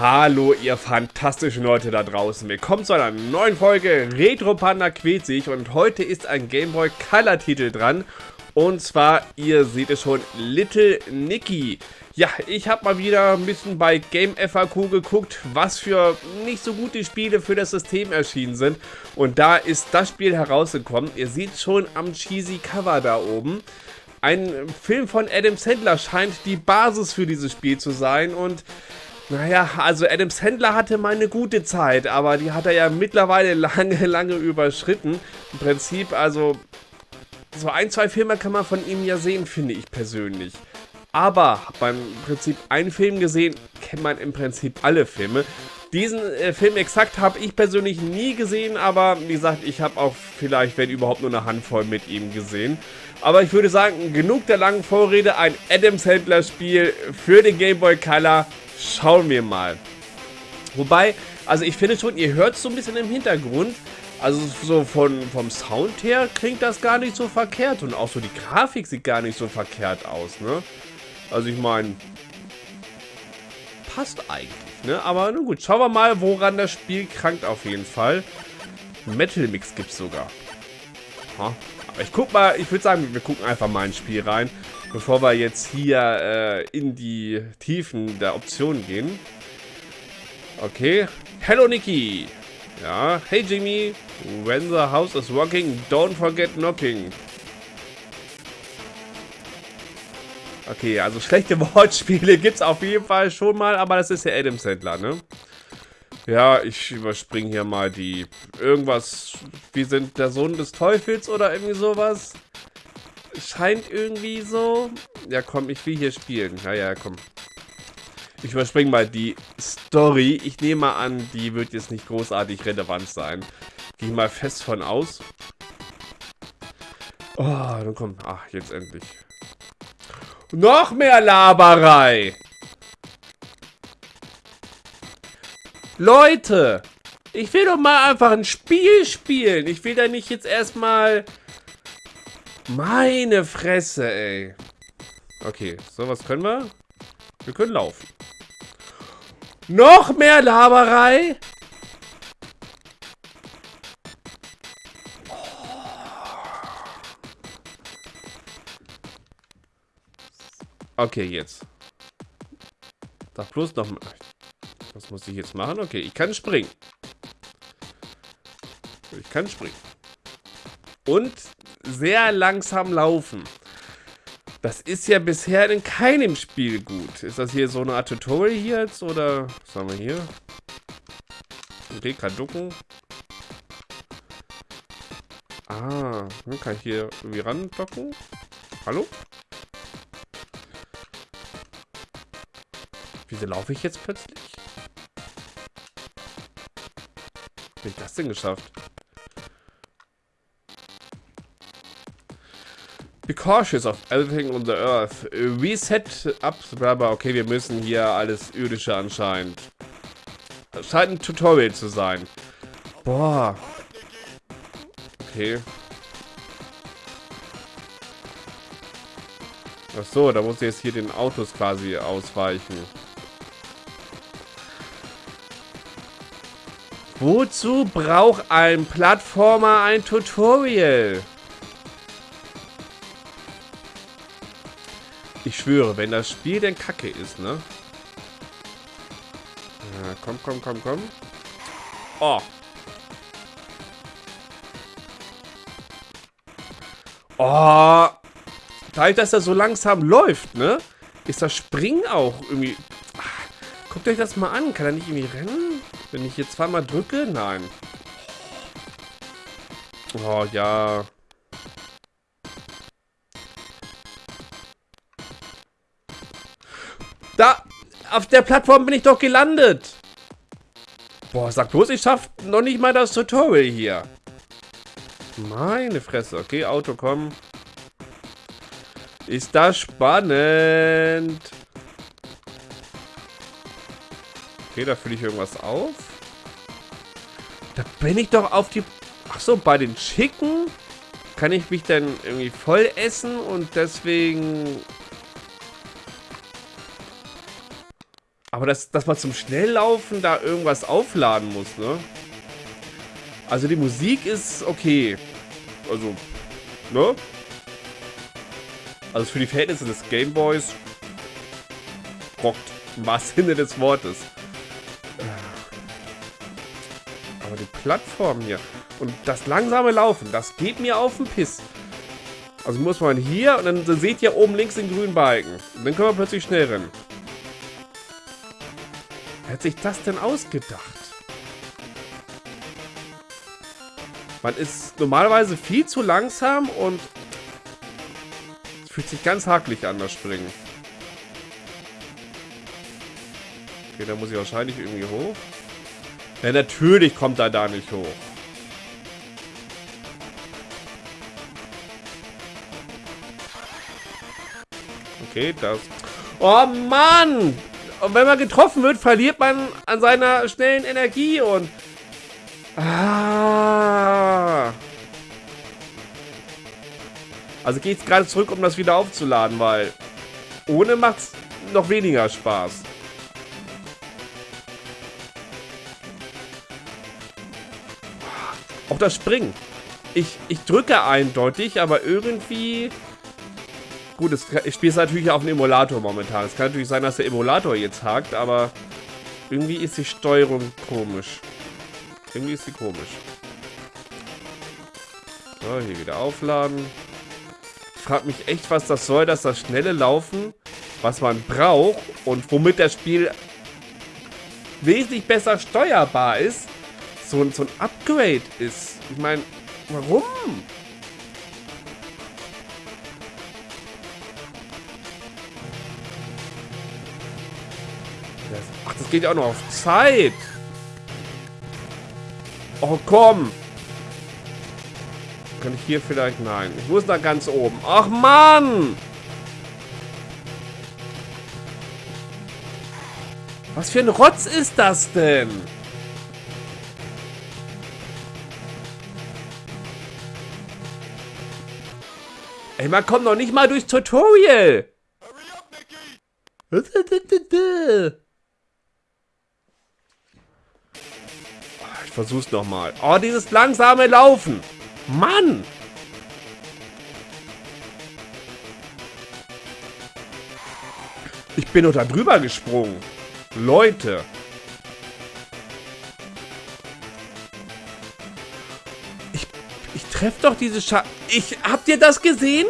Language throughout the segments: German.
Hallo ihr fantastischen Leute da draußen, willkommen zu einer neuen Folge Retro Panda quält sich und heute ist ein Gameboy Color Titel dran und zwar, ihr seht es schon, Little Nicky. Ja, ich habe mal wieder ein bisschen bei Game FAQ geguckt, was für nicht so gute Spiele für das System erschienen sind und da ist das Spiel herausgekommen. Ihr seht schon am cheesy Cover da oben. Ein Film von Adam Sandler scheint die Basis für dieses Spiel zu sein und naja, also Adam Sandler hatte mal eine gute Zeit, aber die hat er ja mittlerweile lange, lange überschritten. Im Prinzip, also so ein, zwei Filme kann man von ihm ja sehen, finde ich persönlich. Aber beim Prinzip einen Film gesehen, kennt man im Prinzip alle Filme. Diesen äh, Film exakt habe ich persönlich nie gesehen, aber wie gesagt, ich habe auch vielleicht, wenn überhaupt, nur eine Handvoll mit ihm gesehen. Aber ich würde sagen, genug der langen Vorrede, ein Adam Sandler Spiel für den Game Boy Color Schauen wir mal. Wobei, also ich finde schon, ihr hört es so ein bisschen im Hintergrund. Also so von, vom Sound her klingt das gar nicht so verkehrt. Und auch so die Grafik sieht gar nicht so verkehrt aus, ne? Also ich meine, passt eigentlich, ne? Aber nun gut, schauen wir mal, woran das Spiel krankt auf jeden Fall. Metal Mix gibt es sogar. Ha. Aber ich guck mal, ich würde sagen, wir gucken einfach mal ins Spiel rein bevor wir jetzt hier äh, in die Tiefen der Optionen gehen. Okay. Hello, Nikki. Ja. Hey, Jimmy. When the house is rocking, don't forget knocking. Okay, also schlechte Wortspiele gibt es auf jeden Fall schon mal, aber das ist ja Adam Sandler, ne? Ja, ich überspringe hier mal die... Irgendwas... Wir sind der Sohn des Teufels oder irgendwie sowas scheint irgendwie so. Ja, komm, ich will hier spielen. Ja, ja, komm. Ich überspringe mal die Story. Ich nehme mal an, die wird jetzt nicht großartig relevant sein. Gehe mal fest von aus. Oh, dann kommt. Ach, jetzt endlich. Noch mehr Laberei! Leute! Ich will doch mal einfach ein Spiel spielen. Ich will da nicht jetzt erstmal meine Fresse, ey. Okay, so was können wir. Wir können laufen. Noch mehr Laberei? Okay, jetzt. Sag bloß noch mal. Was muss ich jetzt machen? Okay, ich kann springen. Ich kann springen. Und sehr langsam laufen. Das ist ja bisher in keinem Spiel gut. Ist das hier so eine Art Tutorial hier jetzt? Oder was haben wir hier? Okay, kann ducken. Ah, kann ich hier irgendwie randocken? Hallo? Wieso laufe ich jetzt plötzlich? Wie ich das denn geschafft? Be cautious of everything on the earth. Reset up, blah, Okay, wir müssen hier alles Irdische anscheinend. Das scheint ein Tutorial zu sein. Boah. Okay. Ach so, da muss ich jetzt hier den Autos quasi ausweichen. Wozu braucht ein Plattformer ein Tutorial? Ich schwöre, wenn das Spiel denn kacke ist, ne? Ja, komm, komm, komm, komm. Oh. Oh. Dadurch, dass er so langsam läuft, ne? Ist das Springen auch irgendwie... Ach, guckt euch das mal an. Kann er nicht irgendwie rennen? Wenn ich jetzt zweimal drücke? Nein. Oh, ja. Da, auf der Plattform bin ich doch gelandet. Boah, sag bloß, ich schaff noch nicht mal das Tutorial hier. Meine Fresse. Okay, Auto, komm. Ist das spannend. Okay, da fülle ich irgendwas auf. Da bin ich doch auf die... Ach so, bei den Chicken kann ich mich dann irgendwie voll essen und deswegen Aber dass, dass man zum Schnelllaufen da irgendwas aufladen muss, ne? Also die Musik ist okay. Also, ne? Also für die Verhältnisse des Gameboys rockt im wahrsten Sinne des Wortes. Aber die Plattform hier und das langsame Laufen, das geht mir auf den Piss. Also muss man hier und dann, seht ihr oben links den grünen Balken. Und dann können wir plötzlich schnell rennen. Wer hat sich das denn ausgedacht? Man ist normalerweise viel zu langsam und es fühlt sich ganz hakelig an, das Springen. Okay, da muss ich wahrscheinlich irgendwie hoch. Ja, natürlich kommt er da nicht hoch. Okay, das... Oh Mann! Und wenn man getroffen wird, verliert man an seiner schnellen Energie und... Ah. Also geht es gerade zurück, um das wieder aufzuladen, weil ohne macht es noch weniger Spaß. Auch das Springen. Ich, ich drücke eindeutig, aber irgendwie Gut, es, ich spiele es natürlich auf dem Emulator momentan. Es kann natürlich sein, dass der Emulator jetzt hakt, aber irgendwie ist die Steuerung komisch. Irgendwie ist sie komisch. So, hier wieder aufladen. Ich frage mich echt, was das soll, dass das schnelle Laufen, was man braucht und womit das Spiel wesentlich besser steuerbar ist, so, so ein Upgrade ist. Ich meine, warum? Ach, das geht ja auch noch auf Zeit. Oh, komm. Kann ich hier vielleicht? Nein. Ich muss da ganz oben. Ach, Mann. Was für ein Rotz ist das denn? Ey, man kommt noch nicht mal durchs Tutorial. versuch's nochmal. Oh, dieses langsame Laufen. Mann! Ich bin unter drüber gesprungen. Leute. Ich treffe doch diese Scha... Ich... Habt ihr das gesehen?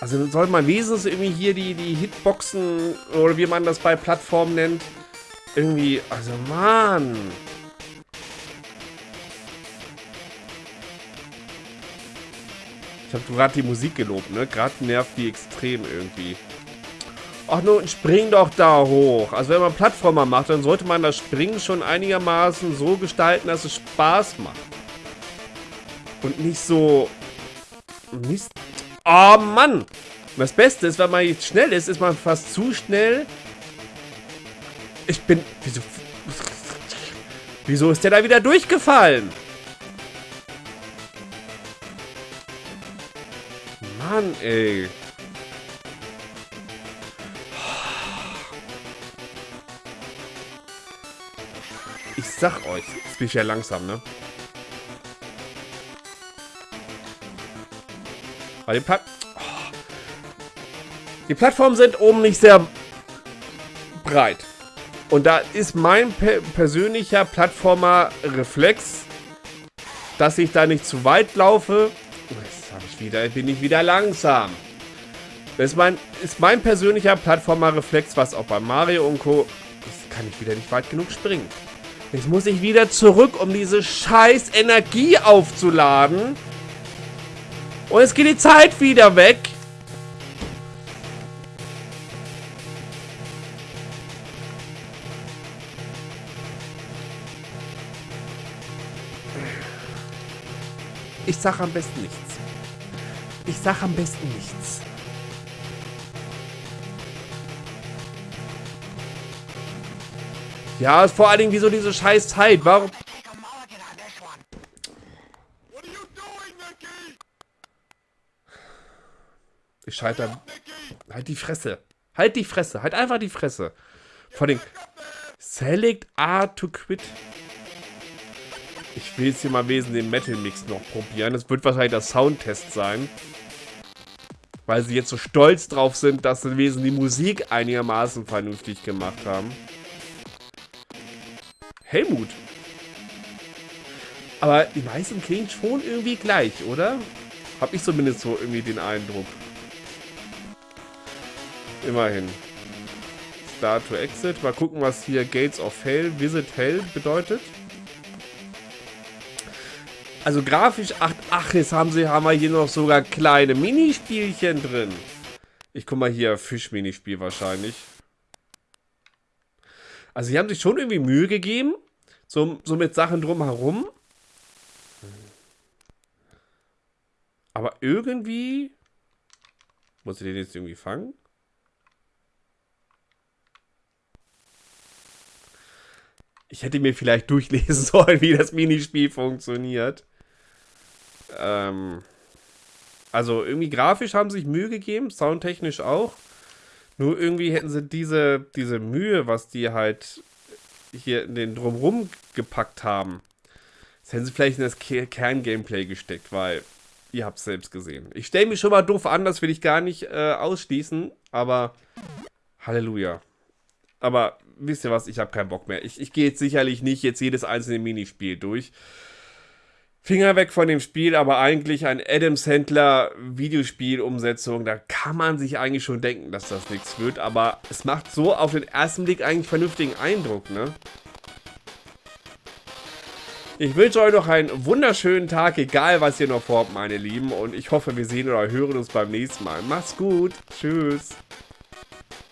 Also soll man wenigstens irgendwie hier die, die Hitboxen oder wie man das bei Plattformen nennt. Irgendwie, also Mann. Ich habe gerade die Musik gelobt, ne? Gerade nervt die extrem irgendwie. Ach nun, spring doch da hoch. Also wenn man Plattformer macht, dann sollte man das Springen schon einigermaßen so gestalten, dass es Spaß macht. Und nicht so... Mist, Oh Mann! Das Beste ist, wenn man jetzt schnell ist, ist man fast zu schnell. Ich bin... Wieso... Wieso ist der da wieder durchgefallen? Mann, ey. Sag euch, jetzt bin ich ja langsam, ne? Weil die, Platt die Plattformen sind oben nicht sehr breit. Und da ist mein per persönlicher Plattformer-Reflex, dass ich da nicht zu weit laufe. Jetzt habe ich wieder, bin ich wieder langsam. Das ist mein, ist mein persönlicher Plattformer-Reflex, was auch bei Mario und Co. Jetzt kann ich wieder nicht weit genug springen. Jetzt muss ich wieder zurück, um diese scheiß Energie aufzuladen. Und jetzt geht die Zeit wieder weg. Ich sag am besten nichts. Ich sag am besten nichts. Ja, vor allen Dingen, wieso diese scheiß Zeit? Warum... Ich scheitere... Halt die Fresse. Halt die Fresse. Halt einfach die Fresse. Vor allem... Select A to quit. Ich will jetzt hier mal wesen den Metal Mix noch probieren. Das wird wahrscheinlich der Soundtest sein. Weil sie jetzt so stolz drauf sind, dass sie wesen die Musik einigermaßen vernünftig gemacht haben. Helmut. Aber die meisten klingen schon irgendwie gleich, oder? Hab ich zumindest so irgendwie den Eindruck. Immerhin. Start to Exit. Mal gucken, was hier Gates of Hell, Visit Hell bedeutet. Also grafisch, ach, ach, jetzt haben sie, haben wir hier noch sogar kleine Minispielchen drin. Ich guck mal hier, Fisch-Minispiel wahrscheinlich. Also sie haben sich schon irgendwie Mühe gegeben. So, so mit Sachen drumherum. Aber irgendwie... Muss ich den jetzt irgendwie fangen? Ich hätte mir vielleicht durchlesen sollen, wie das Minispiel funktioniert. Ähm, also irgendwie grafisch haben sie sich Mühe gegeben, soundtechnisch auch. Nur irgendwie hätten sie diese, diese Mühe, was die halt hier in den Drumrum gepackt haben, das hätten sie vielleicht in das Kern-Gameplay gesteckt, weil ihr habt es selbst gesehen. Ich stelle mich schon mal doof an, das will ich gar nicht äh, ausschließen, aber Halleluja. Aber wisst ihr was, ich habe keinen Bock mehr. Ich, ich gehe jetzt sicherlich nicht jetzt jedes einzelne Minispiel durch. Finger weg von dem Spiel, aber eigentlich ein Adam Sandler Videospielumsetzung, da kann man sich eigentlich schon denken, dass das nichts wird, aber es macht so auf den ersten Blick eigentlich vernünftigen Eindruck, ne? Ich wünsche euch noch einen wunderschönen Tag, egal was ihr noch vorhabt, meine Lieben, und ich hoffe, wir sehen oder hören uns beim nächsten Mal. Macht's gut, tschüss.